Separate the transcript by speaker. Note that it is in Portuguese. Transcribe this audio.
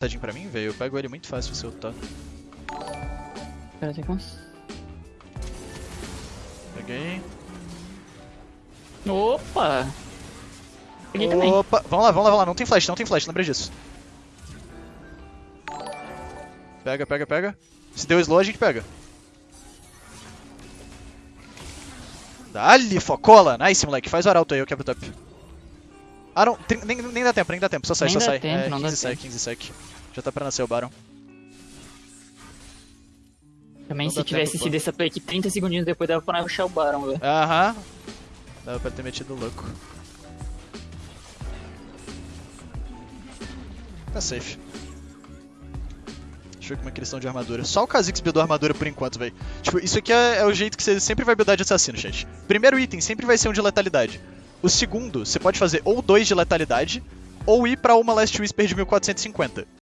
Speaker 1: Tadinho pra mim, velho. Eu pego ele muito fácil se eu tá.
Speaker 2: Pera, tem como?
Speaker 1: Peguei.
Speaker 2: Opa! Peguei também.
Speaker 1: Opa, vamos lá, vamos lá, vamos lá. Não tem flash, não tem flash, lembra disso. Pega, pega, pega. Se deu slow, a gente pega. Dali, focola! Nice, moleque. Faz o arauto aí, eu quebro o top. Ah, não. Tem- nem, nem dá tempo, nem dá tempo. Só sai,
Speaker 2: Nem
Speaker 1: só sai.
Speaker 2: tempo,
Speaker 1: é,
Speaker 2: não dá
Speaker 1: 15 sec,
Speaker 2: tempo.
Speaker 1: 15 sec. Já tá pra nascer o Baron.
Speaker 2: Também
Speaker 1: não
Speaker 2: se tivesse
Speaker 1: tempo,
Speaker 2: sido
Speaker 1: pô.
Speaker 2: essa play aqui 30 segundinhos depois dava pra rushar o Baron, velho.
Speaker 1: Aham. Dava pra ter metido louco. Tá safe. Deixa eu ver como é que eles estão de armadura. Só o Kha'Zix buildou armadura por enquanto, velho. Tipo, isso aqui é, é o jeito que você sempre vai buildar de assassino, chat. Primeiro item sempre vai ser um de letalidade. O segundo, você pode fazer ou dois de letalidade, ou ir pra uma Last Whisper de 1450.